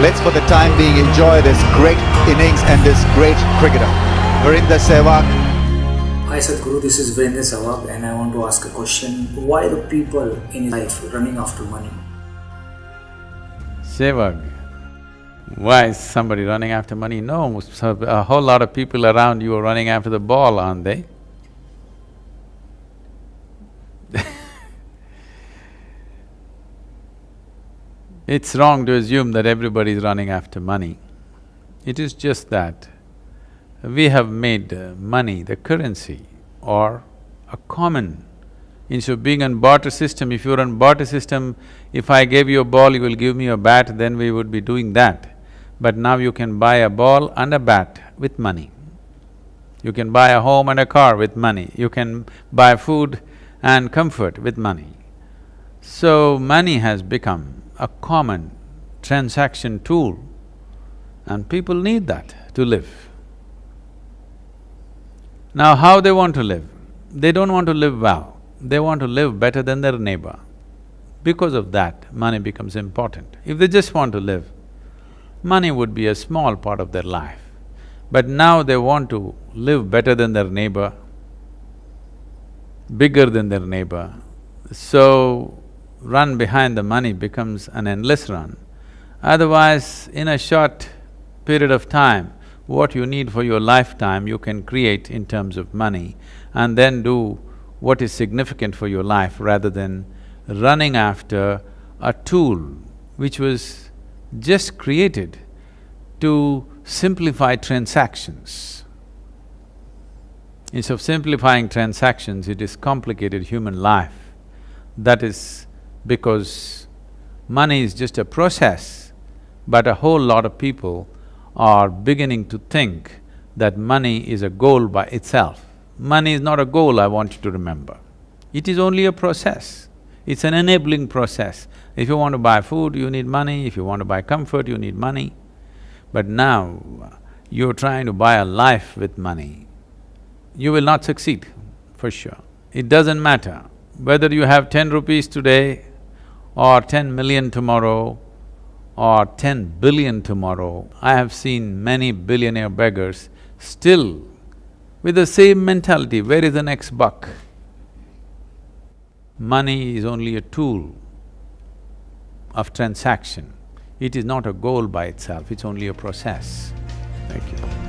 let's for the time being enjoy this great innings and this great cricketer. Virender Sehwag Hi Sadhguru, this is Virendra Sehwag and I want to ask a question. Why the people in life running after money? Sehwag, why is somebody running after money? No, a whole lot of people around you are running after the ball, aren't they? It's wrong to assume that everybody is running after money. It is just that we have made uh, money the currency or a common. Instead of being on barter system, if you're on barter system, if I gave you a ball, you will give me a bat, then we would be doing that. But now you can buy a ball and a bat with money. You can buy a home and a car with money. You can buy food and comfort with money. So, money has become a common transaction tool and people need that to live. Now how they want to live? They don't want to live well, they want to live better than their neighbor. Because of that, money becomes important. If they just want to live, money would be a small part of their life. But now they want to live better than their neighbor, bigger than their neighbor. So, run behind the money becomes an endless run. Otherwise, in a short period of time, what you need for your lifetime you can create in terms of money and then do what is significant for your life rather than running after a tool which was just created to simplify transactions. Instead of simplifying transactions, it is complicated human life. That is because money is just a process, but a whole lot of people are beginning to think that money is a goal by itself. Money is not a goal, I want you to remember. It is only a process. It's an enabling process. If you want to buy food, you need money, if you want to buy comfort, you need money. But now, you're trying to buy a life with money, you will not succeed, for sure. It doesn't matter whether you have ten rupees today or ten million tomorrow or ten billion tomorrow. I have seen many billionaire beggars still with the same mentality, where is the next buck? Money is only a tool of transaction. It is not a goal by itself, it's only a process. Thank you.